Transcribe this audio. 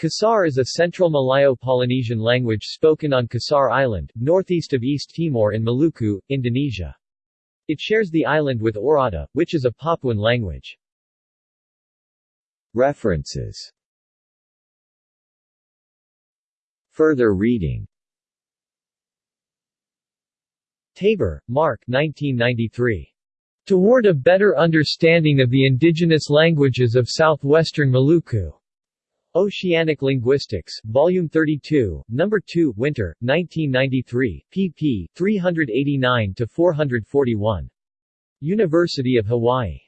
Kisar is a central Malayo-Polynesian language spoken on Kisar Island, northeast of East Timor in Maluku, Indonesia. It shares the island with Oirata, which is a Papuan language. References Further reading Taber, Mark 1993. Toward a Better Understanding of the Indigenous Languages of Southwestern Maluku. Oceanic Linguistics, Volume 32, Number 2, Winter, 1993, pp. 389-441. University of Hawaii.